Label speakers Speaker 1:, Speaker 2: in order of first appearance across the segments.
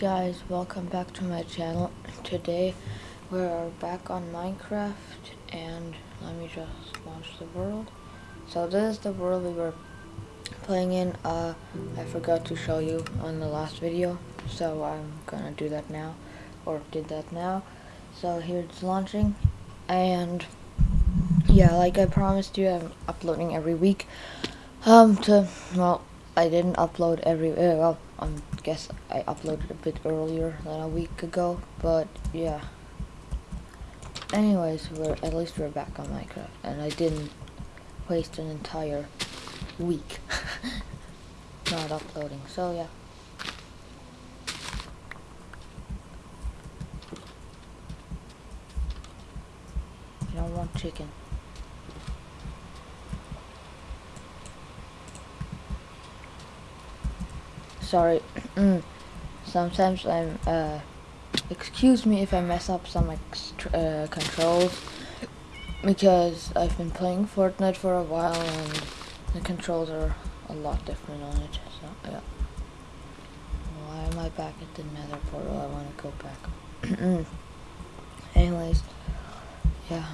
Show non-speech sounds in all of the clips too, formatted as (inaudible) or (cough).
Speaker 1: guys, welcome back to my channel. Today we're back on Minecraft and let me just launch the world. So this is the world we were playing in. Uh, I forgot to show you on the last video, so I'm gonna do that now, or did that now. So here it's launching, and yeah, like I promised you, I'm uploading every week. Um, to well, I didn't upload every. Uh, well, guess I uploaded a bit earlier than a week ago, but yeah. Anyways, we're at least we're back on Minecraft, and I didn't waste an entire week (laughs) not uploading. So yeah. I don't want chicken. Sorry. Mm. Sometimes I'm, uh, excuse me if I mess up some uh, controls, because I've been playing Fortnite for a while and the controls are a lot different on it, so yeah. Why am I back at the nether portal? I want to go back. (clears throat) Anyways, yeah.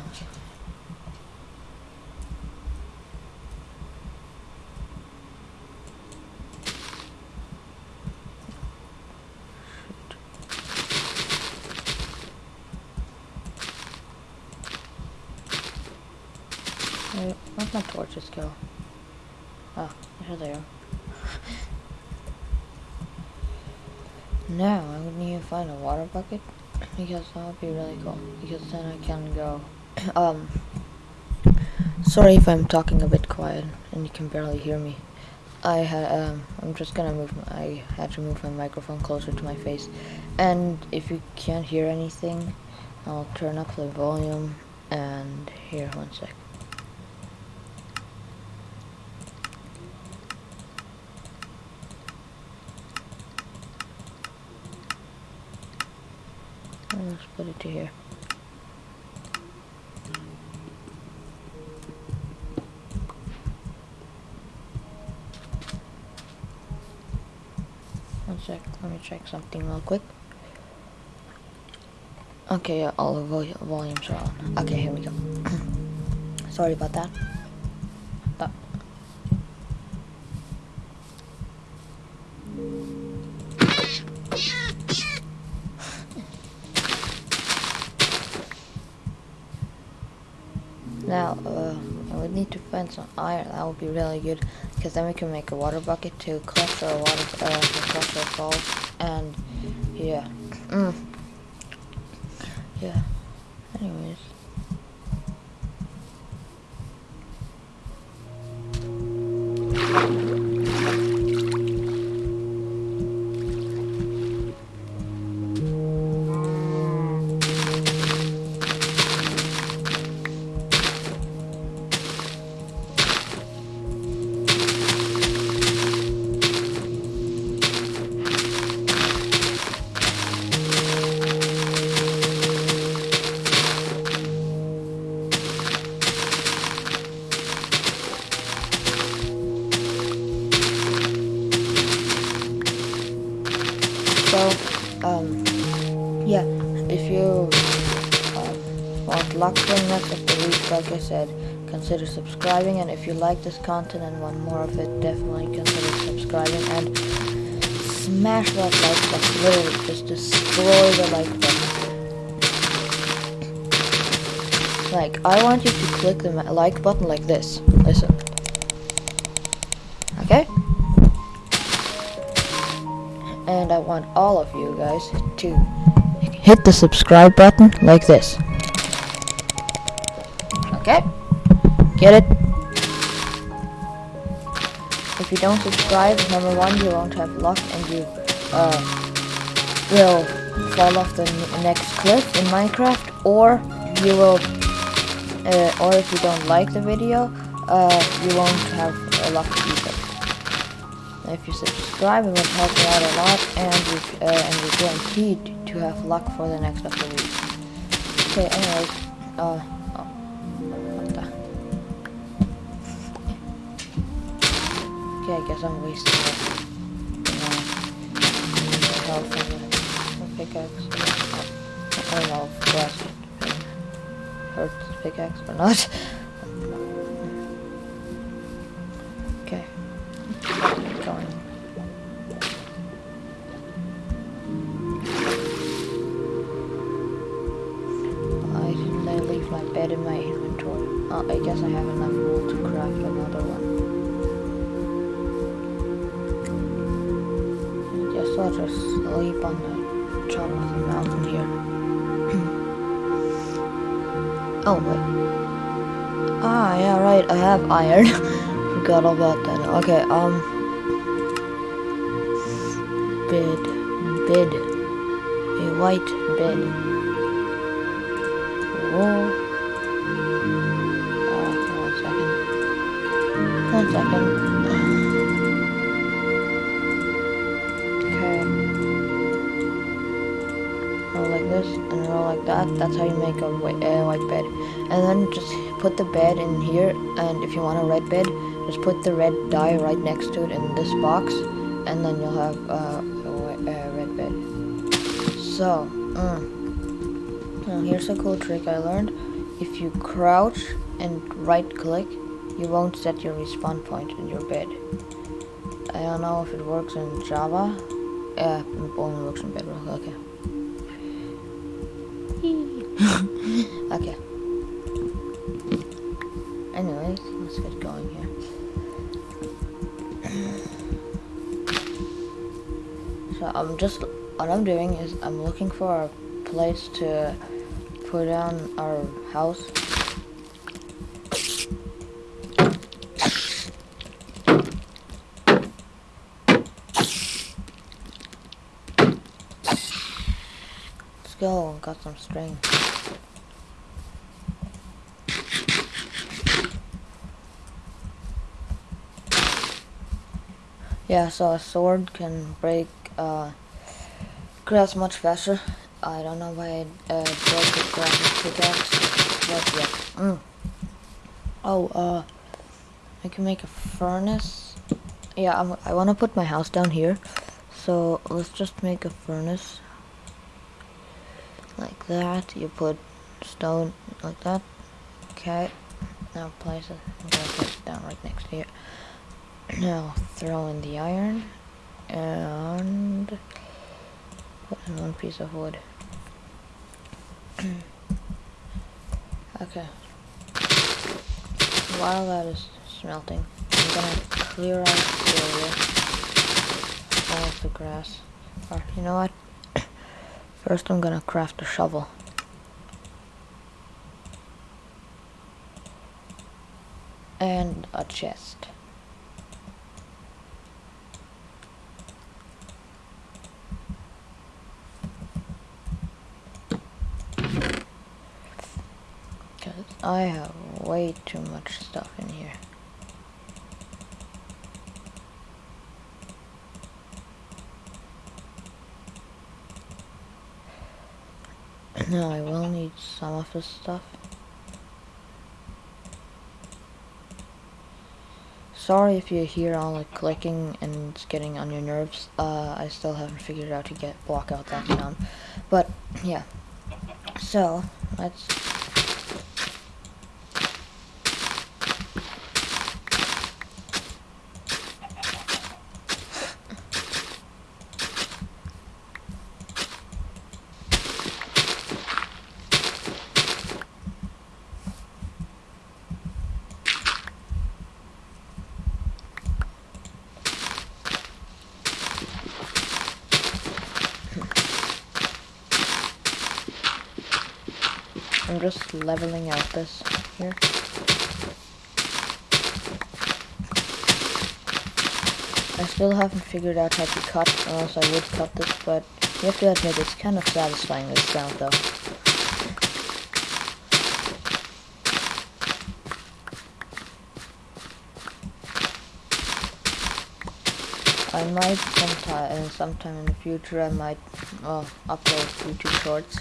Speaker 1: Wait, where'd my torches go? Oh, here they are. now, I would need to find a water bucket, because that would be really cool, because then I can go, (clears throat) um, sorry if I'm talking a bit quiet, and you can barely hear me. I had, um, I'm just gonna move, my, I had to move my microphone closer to my face, and if you can't hear anything, I'll turn up the volume, and here, one sec. Let's put it to here. One sec, let me check something real quick. Okay, yeah, all the vol volumes are on. Okay, here we go. (clears throat) Sorry about that. Some iron. That would be really good, because then we can make a water bucket to collect our water, uh, to crush our falls, and yeah, mm. yeah. Um, yeah if you um, want luck next of the week like I said consider subscribing and if you like this content and want more of it definitely consider subscribing and smash that like button. Literally just destroy the like button. Like I want you to click the like button like this. Listen want all of you guys to hit the subscribe button like this. Okay? Get it? If you don't subscribe, number one, you won't have luck and you uh, will fall off the next cliff in Minecraft, or you will, uh, or if you don't like the video, uh, you won't have luck either. If you subscribe, it would help me out a lot, and you, uh, and you're guaranteed to have luck for the next couple of the week. Okay, anyways, uh, oh, what the? Okay, I guess I'm wasting it. Know, pickaxe. I don't know if grass hurts pickaxe or not. (laughs) okay. Just sleep on the top of the mountain here. (clears throat) oh, wait. Ah, yeah, right, I have iron. (laughs) Forgot about that. Okay, um... Bed. Bed. A white bed. That's how you make a white, white bed. And then just put the bed in here. And if you want a red bed, just put the red dye right next to it in this box. And then you'll have uh, a red bed. So, mm. Here's a cool trick I learned. If you crouch and right click, you won't set your respawn point in your bed. I don't know if it works in Java. Yeah, it only works in Bedrock. Okay. Okay. Anyways, let's get going here. So I'm just what I'm doing is I'm looking for a place to put down our house. Let's go, got some string. Yeah, so a sword can break uh, grass much faster. I don't know why I uh, broke the grass pickaxe, but yeah. Mm. Oh, uh, I can make a furnace. Yeah, I'm, I want to put my house down here, so let's just make a furnace like that. You put stone like that. Okay, now place it. I'm gonna place it down right next to it. (clears throat) Now throw in the iron and put in one piece of wood. (clears throat) okay. While that is smelting, I'm gonna clear out the area, all of the grass. Or you know what? (clears throat) First, I'm gonna craft a shovel. And a chest. Because I have way too much stuff in here. No, I will need some of this stuff. Sorry if you hear all the clicking and it's getting on your nerves. Uh, I still haven't figured out to get block out that sound. But yeah. So let's I'm just leveling out this here. I still haven't figured out how to cut, or else I would cut this, but you have to admit it's kind of satisfying this sound though. I might sometime, uh, sometime in the future, I might, well, upload YouTube shorts.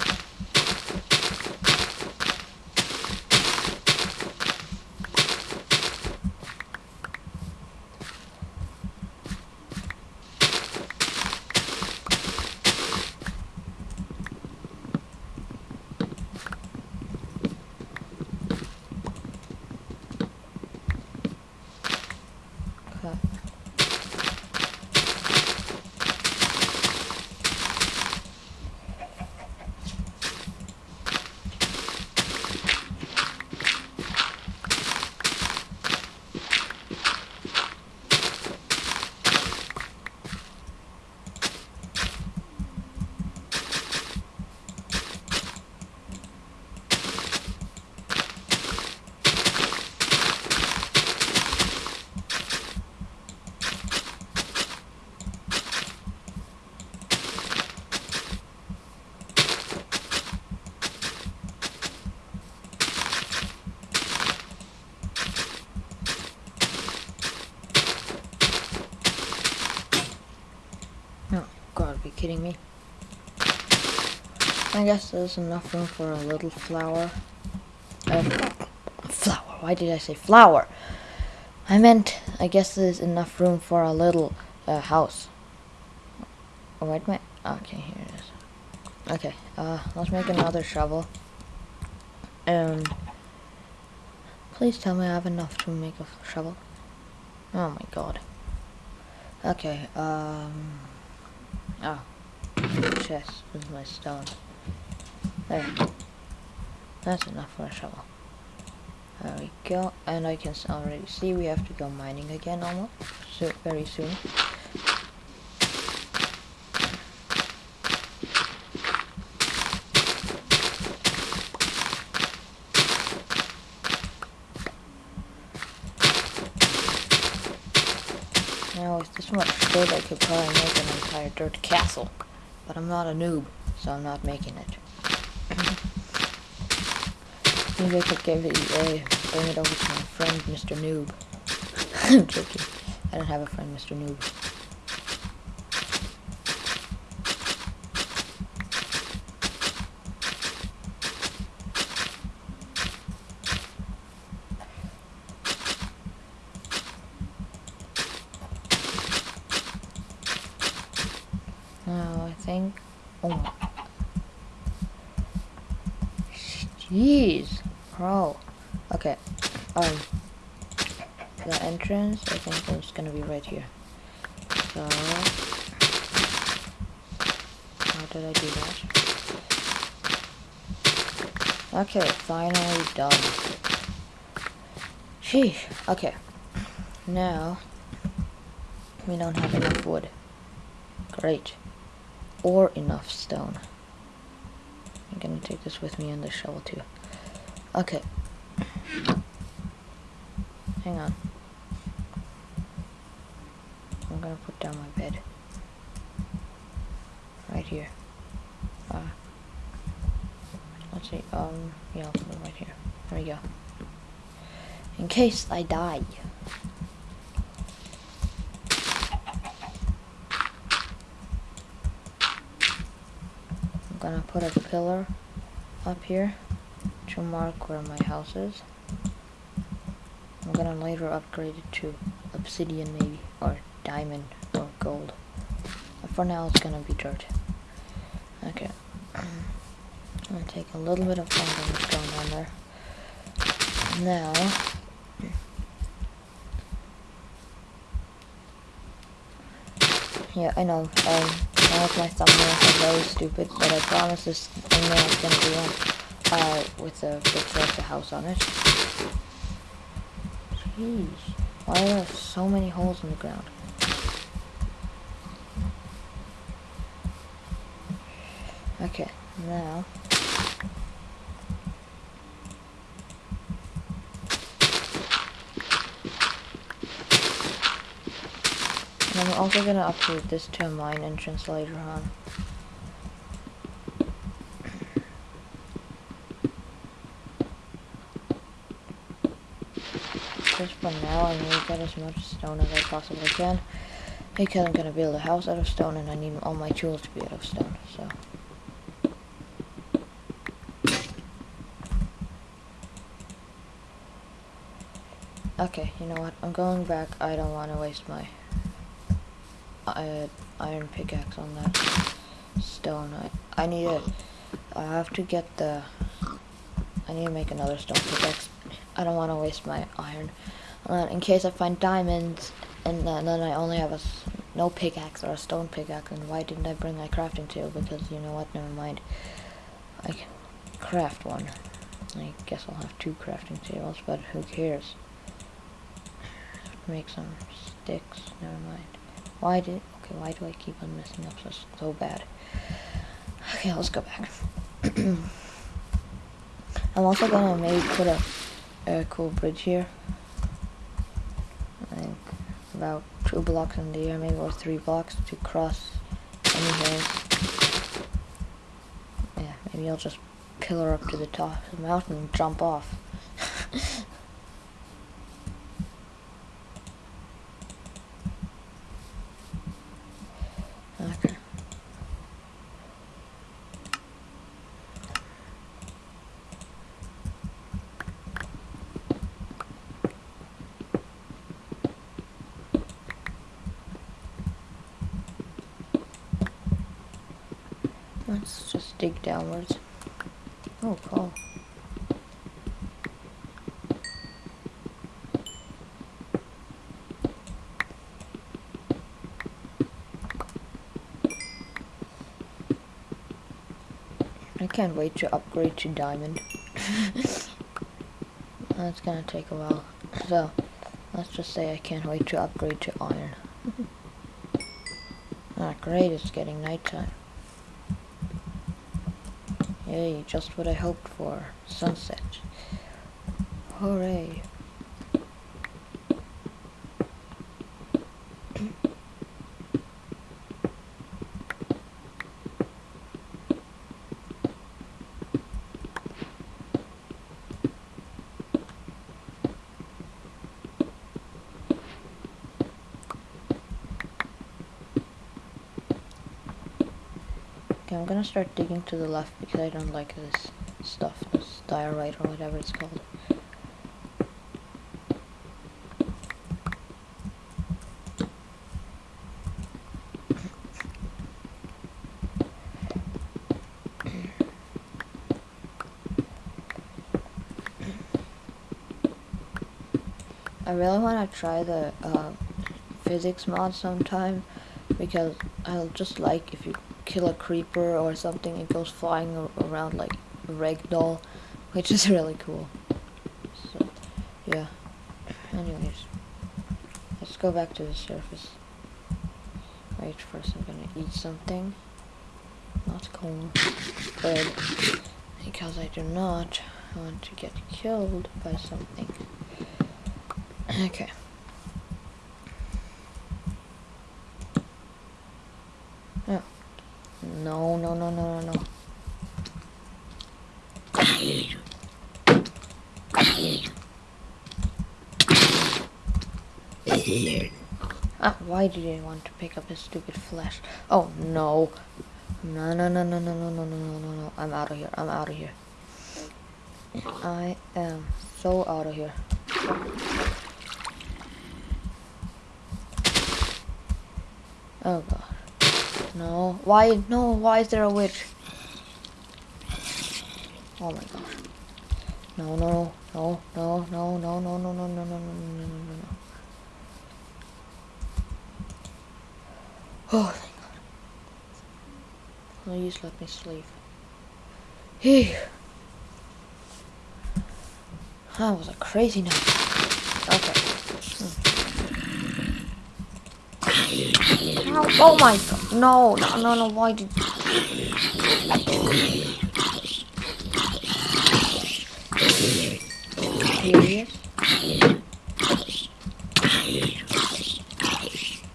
Speaker 1: kidding me? I guess there's enough room for a little flower. Uh, flower. Why did I say flower? I meant, I guess there's enough room for a little uh, house. Oh, where'd my... Okay, here it is. Okay, uh, let's make another shovel. Um, please tell me I have enough to make a shovel. Oh my god. Okay, um... Oh. Chest with my stone. There. That's enough for a shovel. There we go. And I can already see we have to go mining again almost. So very soon. Now with this much dirt I could probably make an entire dirt castle. But I'm not a noob, so I'm not making it. Maybe I could give it, uh, bring it over to my friend, Mr. Noob. (laughs) I'm joking. I don't have a friend, Mr. Noob. Now I think. Oh. Jeez. Bro. Okay. Um. The entrance, I think it's gonna be right here. So. How did I do that? Okay, finally done. Sheesh. Okay. Now. We don't have enough wood. Great. Or enough stone. I'm gonna take this with me and the shovel too. Okay. Hang on. I'm gonna put down my bed. Right here. Uh, see, um, yeah, I'll put it right here. There we go. In case I die. I'm gonna put a pillar up here to mark where my house is. I'm gonna later upgrade it to obsidian maybe, or diamond, or gold. But for now it's gonna be dirt. Okay. I'm take a little bit of fun that's going on there. Now, yeah, I know, um, I know my are very stupid, but I promise this thumbnail is gonna be one, uh, with a picture of the house on it. Jeez, why are there so many holes in the ground? Okay, now, I'm also gonna upgrade this to a mine entrance later on. Just for now, I'm gonna get as much stone as I possibly can. Because I'm gonna build a house out of stone and I need all my tools to be out of stone, so. Okay, you know what? I'm going back. I don't want to waste my uh, iron pickaxe on that stone. I, I need it. I have to get the, I need to make another stone pickaxe. I don't want to waste my iron. Uh, in case I find diamonds, and then, then I only have a, no pickaxe or a stone pickaxe, and why didn't I bring my crafting table? Because, you know what, never mind. I can craft one. I guess I'll have two crafting tables, but who cares? Make some sticks, never mind. Why did, okay, why do I keep on messing up so, so bad? Okay, let's go back. (clears throat) I'm also gonna maybe put a, a cool bridge here. Think about two blocks in the air, maybe or three blocks to cross any. Yeah, maybe I'll just pillar up to the top of the mountain and jump off. Let's just dig downwards. Oh, cool. I can't wait to upgrade to diamond. (laughs) That's gonna take a while. So, let's just say I can't wait to upgrade to iron. (laughs) ah, great, it's getting nighttime. Yay, just what I hoped for. Sunset. Hooray. Okay, I'm gonna start digging to the left because I don't like this stuff, this diorite or whatever it's called. I really want to try the uh, physics mod sometime because I'll just like if you kill a creeper or something, it goes flying around like a ragdoll, which is (laughs) really cool. So, yeah. Anyways, let's go back to the surface. Wait, first I'm gonna eat something. Not corn, bread, because I do not want to get killed by something. Okay. Oh. No, no, no, no, no, no. Ah, why did he want to pick up his stupid flesh? Oh, no. No, no, no, no, no, no, no, no, no, no, no. I'm out of here. I'm out of here. I am so out of here. Oh, God. No. Why? No. Why is there a witch? Oh my gosh. No, no, no, no, no, no, no, no, no, no, no, no, no, no, no, Oh, thank God. Oh, Please let me sleep. Hey. That was a crazy night. Okay. Ow. Oh my god. No, no, no, no. Why did...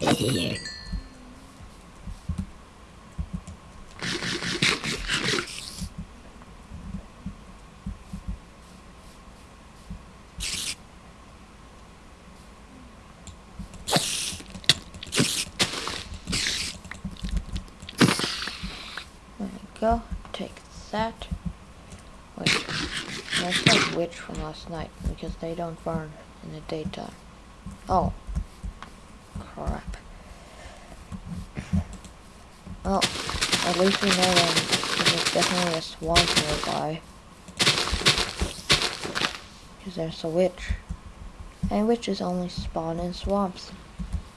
Speaker 1: There we go. Take that. Wait. That's like witch from last night because they don't burn in the daytime. Oh. Crap. Well, at least we know that there's definitely a swamp nearby. Because there's a witch. And witches only spawn in swamps.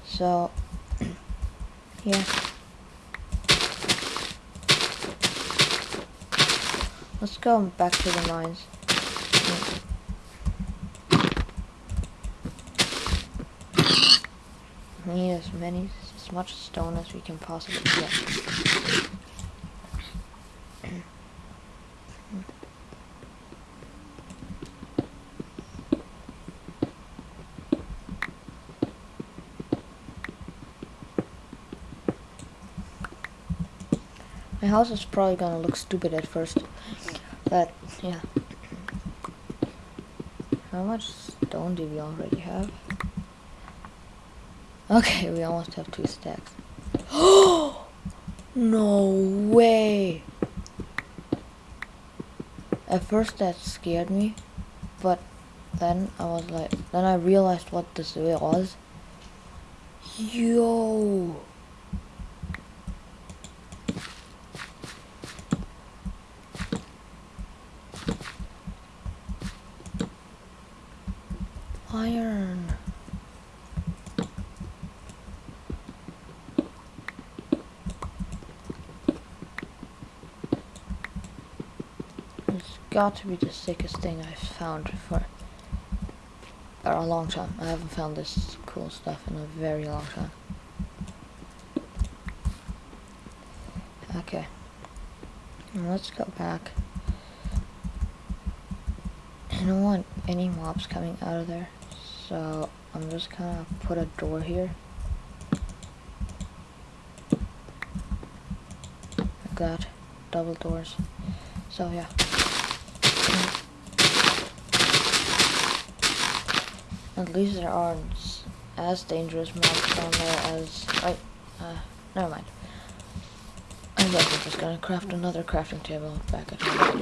Speaker 1: So, (clears throat) yeah. Let's go back to the mines. We need as many, as much stone as we can possibly get. My house is probably gonna look stupid at first, but yeah. How much stone do we already have? Okay, we almost have two stacks. Oh (gasps) no way! At first that scared me, but then I was like, then I realized what this was. Yo! iron. It's got to be the sickest thing I've found for a long time. I haven't found this cool stuff in a very long time. Okay. Let's go back. I don't want any mobs coming out of there. So I'm just gonna put a door here. Like that. Double doors. So yeah. At least there aren't as dangerous mobs down there as... Right, uh, never mind. I guess I'm just gonna craft another crafting table back at home.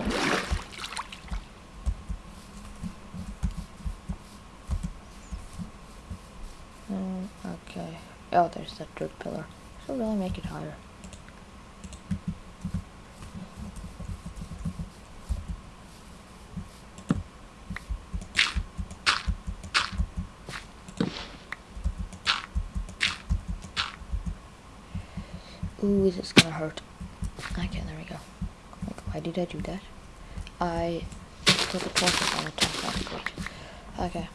Speaker 1: Mm, okay. Oh, there's that dirt pillar. Should really make it higher. Ooh, this is gonna hurt. Okay, there we go. Like, why did I do that? I put the torches on the top. That's great. Okay.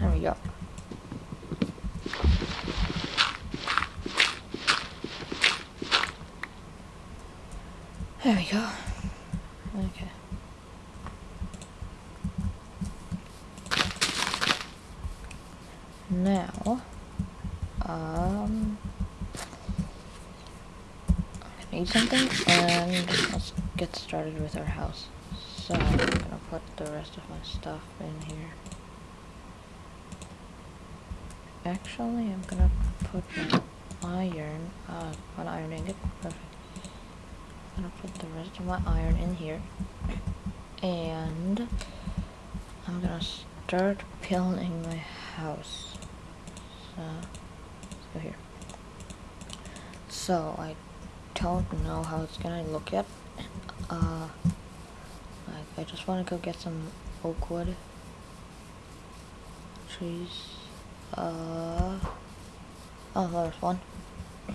Speaker 1: There we go. There we go. Okay. Now, um, Eat something and let's get started with our house. So, I'm gonna put the rest of my stuff in here. Actually, I'm gonna put my iron, uh, one iron ingot, perfect. I'm gonna put the rest of my iron in here. And I'm gonna start building my house. So, let's go here. So, I don't know how it's gonna look yet. Uh, like, I just wanna go get some oak wood. Trees. Uh, oh, there's one.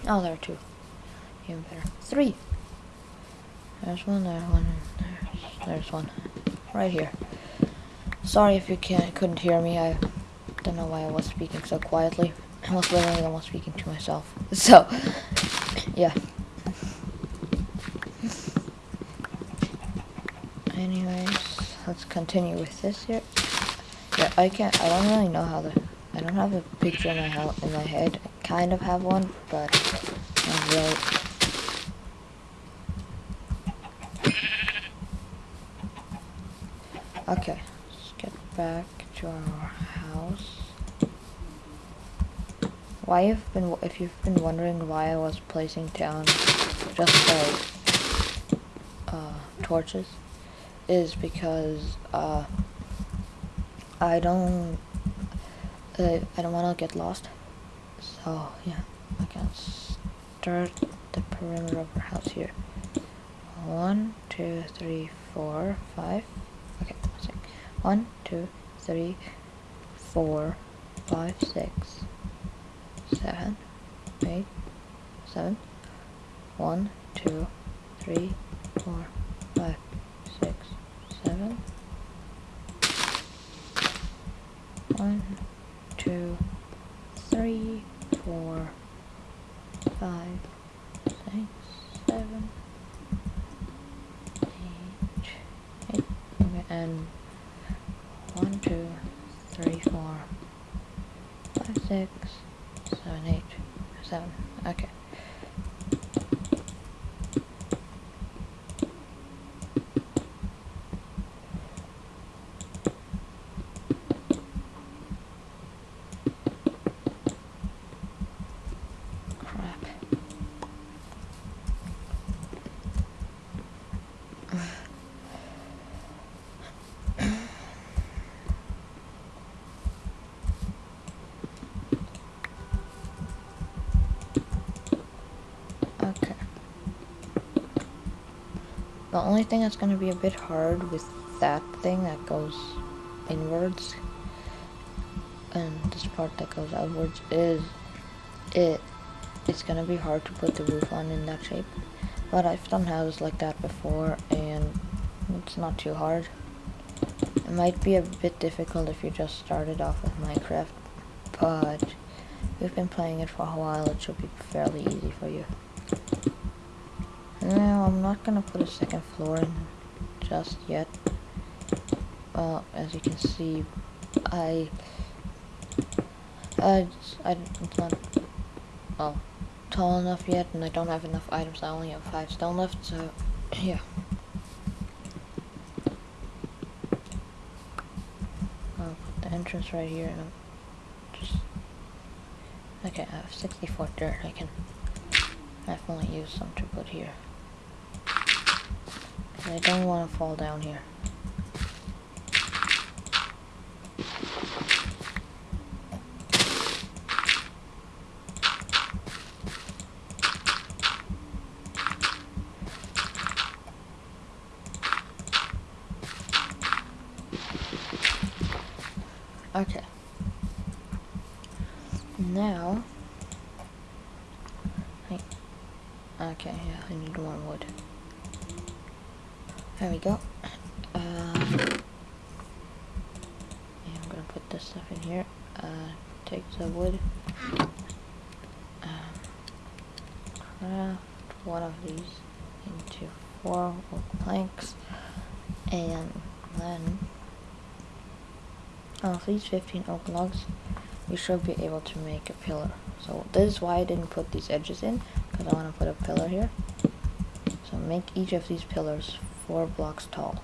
Speaker 1: Oh, there are two. Even better. Three. There's one, there's one, there's, there's one. Right here. Sorry if you can't, couldn't hear me. I don't know why I was speaking so quietly. I was literally almost speaking to myself. (laughs) So, yeah. Anyways, let's continue with this here. Yeah, I can't, I don't really know how the I don't have a picture in my house in my head. I kind of have one, but not really. Okay, let's get back to our house. Why you've been if you've been wondering why I was placing down just like uh, torches, is because uh, I don't uh, I don't want to get lost. So, yeah, I can start the perimeter of our house here. One, two, three, four, five. Okay, six. One, two, three, four, five, six, seven, eight, seven. One, two, three, four, five, six, seven. One, two, three, four, five, six, seven, eight, eight, okay, and one, two, three, four, five, six, seven, eight, seven. Okay. okay. The only thing that's going to be a bit hard with that thing that goes inwards and this part that goes outwards is it it's gonna be hard to put the roof on in that shape. But I've done houses like that before and it's not too hard. It might be a bit difficult if you just started off with Minecraft but we've been playing it for a while. It should be fairly easy for you I'm not gonna put a second floor in just yet well as you can see I I, I, it's not, well, tall enough yet, and I don't have enough items. I only have five stone left, so, (clears throat) yeah. I'll put the entrance right here, and I'm just, okay, I have 64 dirt. I can definitely use some to put here. I don't want to fall down here. Okay. Now, I, okay, yeah, I need more wood. There we go. Uh, yeah, I'm gonna put this stuff in here. Uh, take the wood. Um, craft one of these into four planks, and then of these 15 oak logs, we should be able to make a pillar. So this is why I didn't put these edges in, because I want to put a pillar here. So make each of these pillars four blocks tall.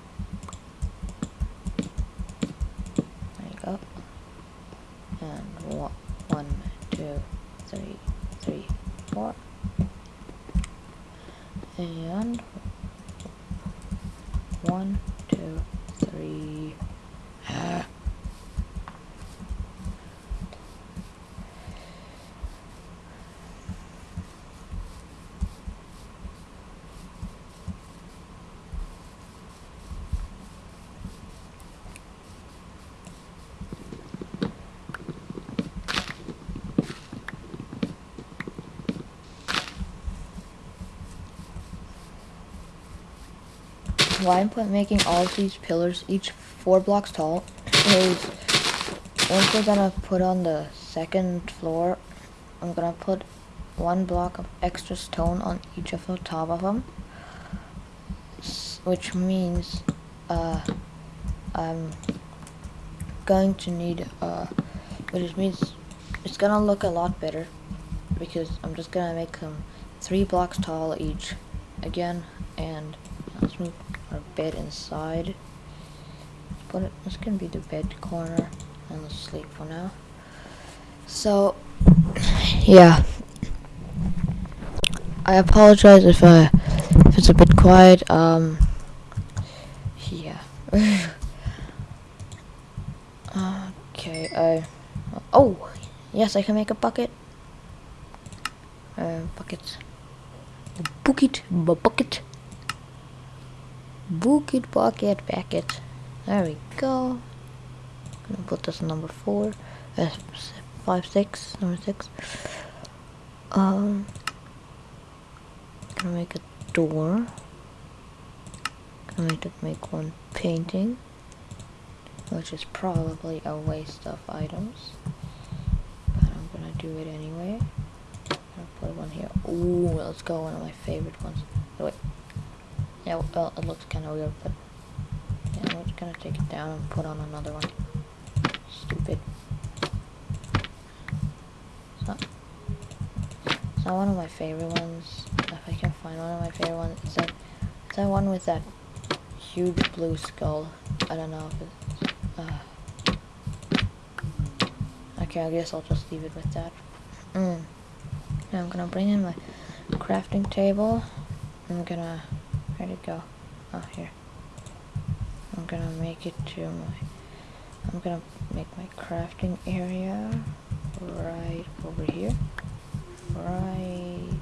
Speaker 1: There you go. And one, one, two, three, three, four. And one, two, three. Why I'm put, making all of these pillars each four blocks tall is once we're gonna put on the second floor, I'm gonna put one block of extra stone on each of the top of them, which means uh, I'm going to need, uh, which means it's gonna look a lot better because I'm just gonna make them three blocks tall each again and bed inside. But this can be the bed corner and let's sleep for now. So, (sighs) yeah. I apologize if I if it's a bit quiet. Um, yeah. (laughs) okay. I. Oh, yes, I can make a bucket. Uh, bucket. Bucket. Bucket. Bucket, bucket, bucket. There we go. Gonna put this number four. Uh, five, six, number six. Um, gonna make a door. I Gonna make, make one painting, which is probably a waste of items, but I'm gonna do it anyway. I'll put one here. Ooh, let's go. One of my favorite ones. Wait. Yeah, well, it looks kind of weird, but yeah, we're just gonna take it down and put on another one. Stupid. It's not, it's not one of my favorite ones. If I can find one of my favorite ones, it's that, it's that one with that huge blue skull. I don't know if it's, uh, okay, I guess I'll just leave it with that. Mm. Now I'm gonna bring in my crafting table. I'm gonna Where'd it go? Oh, here. I'm gonna make it to my, I'm gonna make my crafting area right over here. Right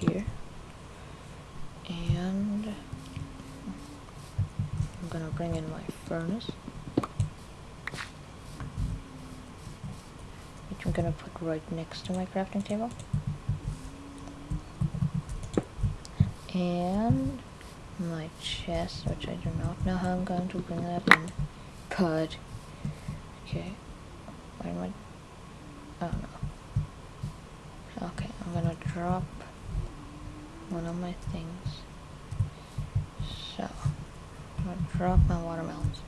Speaker 1: here. And I'm gonna bring in my furnace. Which I'm gonna put right next to my crafting table. And my chest, which I do not know how I'm going to bring that in. But, okay, where am I? Oh no. Okay, I'm gonna drop one of my things. So, I'm gonna drop my watermelons.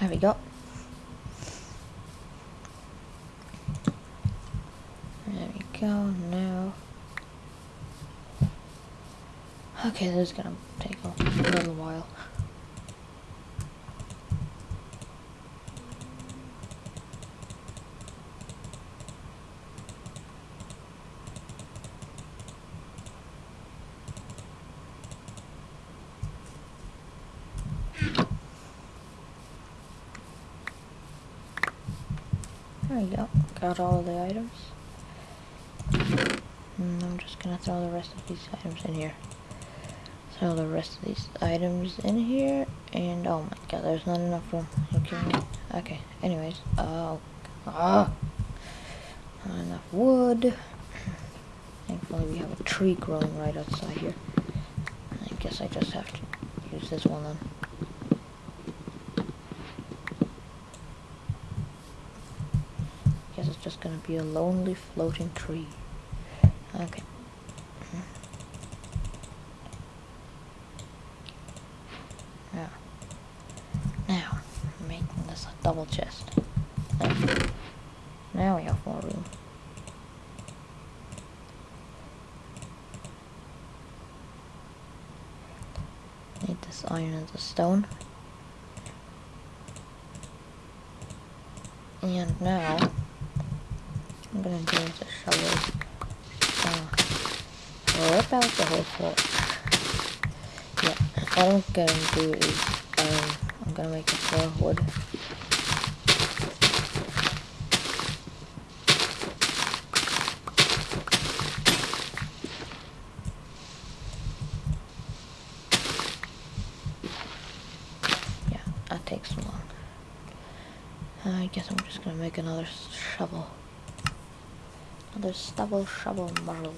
Speaker 1: There we go. There we go, now. Okay, this is gonna take a little while. There we go. Got all of the items. And I'm just gonna throw the rest of these items in here. Throw the rest of these items in here. And oh my god, there's not enough room. Okay, anyways. Oh. Ah. Not enough wood. Thankfully we have a tree growing right outside here. I guess I just have to use this one then. Guess it's just gonna be a lonely floating tree. Okay. Now, now, I'm making this a double chest. There. Now we have more room. Need this iron and the stone. And now, I'm gonna do the shovel. Uh, rip out the whole floor. Yeah, what I'm gonna do is, um, I'm gonna make a floor wood. Yeah, that takes long. I guess I'm just gonna make another shovel. Another stubble shovel marl.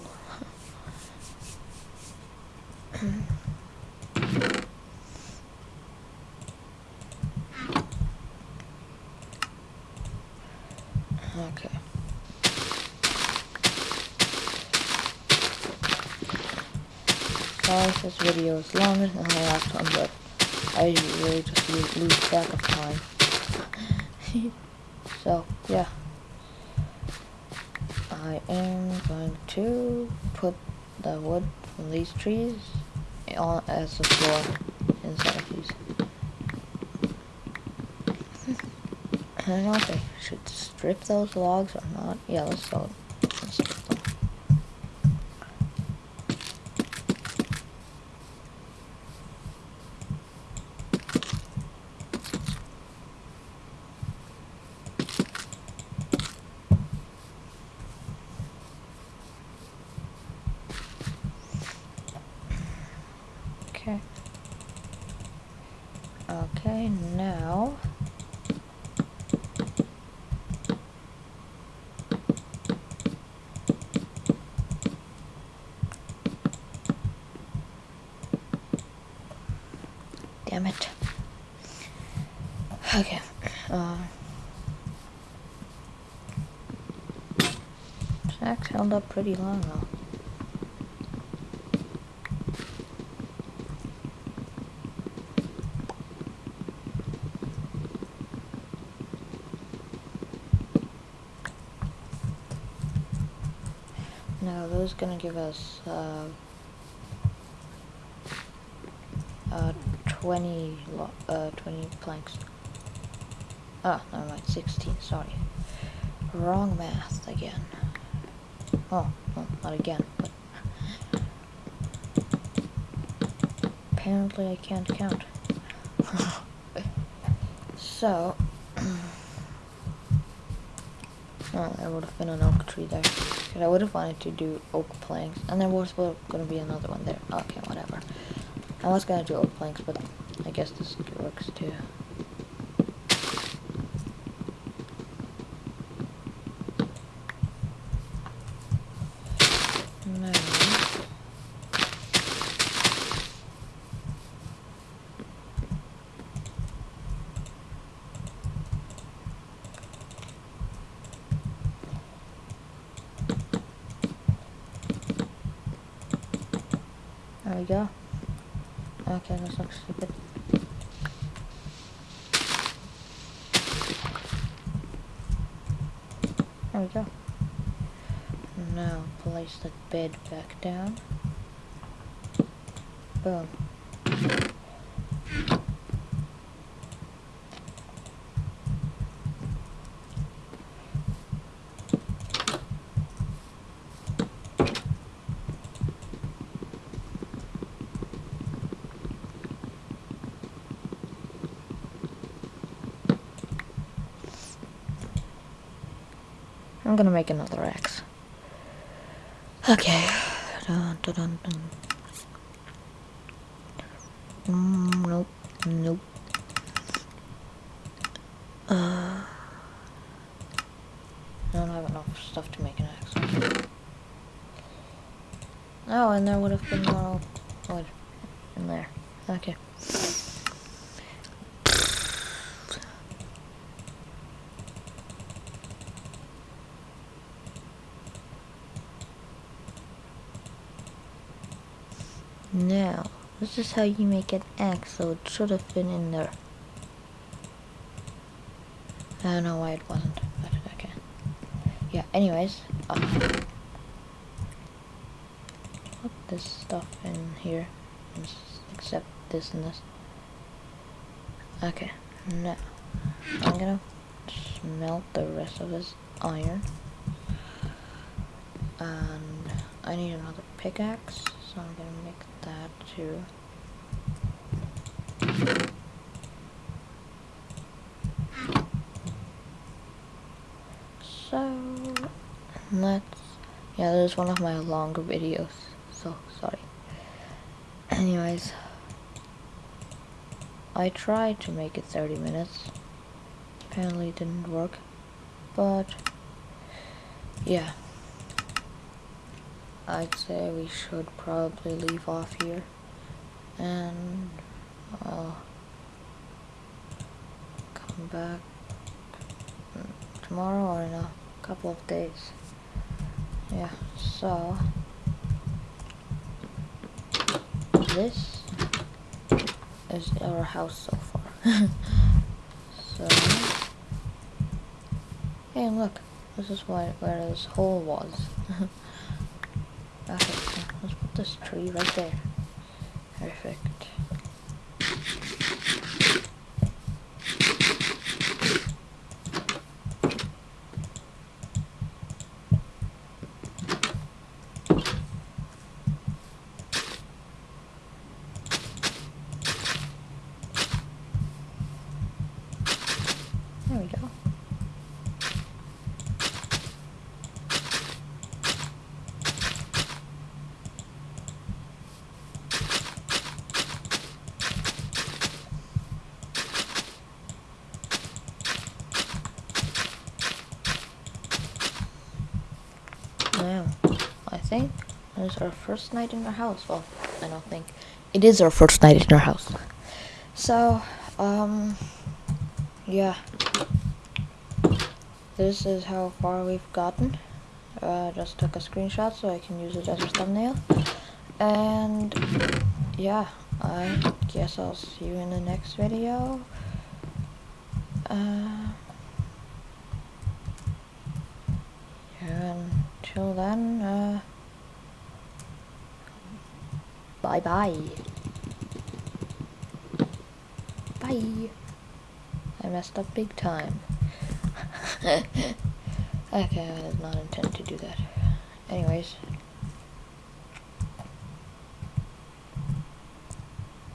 Speaker 1: okay. Sorry if this video is longer than the last one, but I really just lose track of time. (laughs) trees eh, on as the floor inside of these. I don't know if I should strip those logs or not. Yeah, let's go. damn it. Okay. Uh, held up pretty long though. No, those gonna give us uh, 20 uh 20 planks. Ah, never mind, 16. Sorry, wrong math again. Oh, well, not again, but apparently I can't count. (laughs) so. (clears throat) Oh, there would have been an oak tree there. Because I would have wanted to do oak planks. And there was going to be another one there. Okay, whatever. I was to do oak planks, but I guess this works too. There we go. Okay, this looks stupid. There we go. Now place the bed back down. Boom. I'm gonna make another axe. Okay. Dun, dun, dun. Mm, nope. Nope. Uh, I don't have enough stuff to make an axe. Oh, and there would have been more wood in there. Okay. Now, this is how you make an axe, so it should have been in there. I don't know why it wasn't, but okay. Yeah, anyways, uh, put this stuff in here, except this and this. Okay, now, I'm gonna smelt the rest of this iron. And I need another pickaxe, so I'm gonna make that too. So let's yeah, this is one of my longer videos, so sorry. Anyways, I tried to make it 30 minutes. Apparently it didn't work, but yeah. I'd say we should probably leave off here. And I'll come back tomorrow or in a couple of days. Yeah, so this is our house so far. (laughs) so hey look, this is why where this hole was. (laughs) Okay, let's put this tree right there. Perfect. There we go. Now, I think it's our first night in our house. Well, I don't think. It is our first night in our house. So, um, yeah. This is how far we've gotten. Uh, just took a screenshot so I can use it as a thumbnail. And, yeah, I guess I'll see you in the next video. Uh, yeah, until then, uh, Bye bye. Bye. I messed up big time. (laughs) okay, I did not intend to do that. Anyways.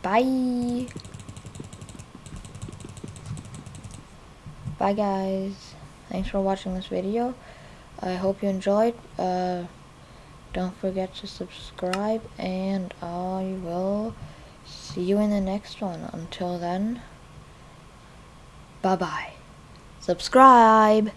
Speaker 1: Bye. Bye guys. Thanks for watching this video. I hope you enjoyed. Uh, don't forget to subscribe and I will see you in the next one. Until then, bye-bye. Subscribe!